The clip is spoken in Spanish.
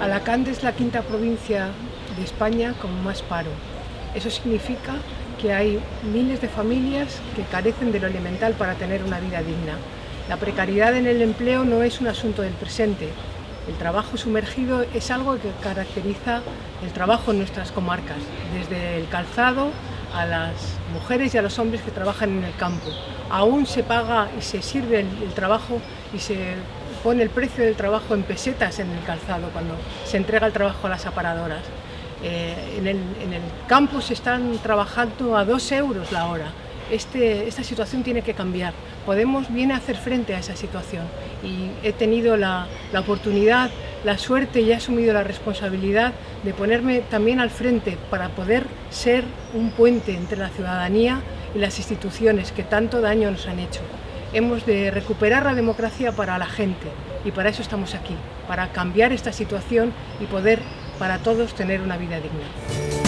Alacante es la quinta provincia de España con más paro. Eso significa que hay miles de familias que carecen de lo elemental para tener una vida digna. La precariedad en el empleo no es un asunto del presente. El trabajo sumergido es algo que caracteriza el trabajo en nuestras comarcas, desde el calzado a las mujeres y a los hombres que trabajan en el campo. Aún se paga y se sirve el, trabajo y se pone el precio del trabajo en pesetas en el calzado cuando se entrega el trabajo a las aparadoras. Eh, en, el, campo se están trabajando a dos euros la hora. Este, esta situación tiene que cambiar. Podemos viene a hacer frente a esa situación y he tenido la oportunidad, la suerte y he asumido la responsabilidad de ponerme también al frente para poder ser un puente entre la ciudadanía y las instituciones que tanto daño nos han hecho hemos de recuperar la democracia para la gente y para eso estamos aquí, para cambiar esta situación y poder para todos tener una vida digna.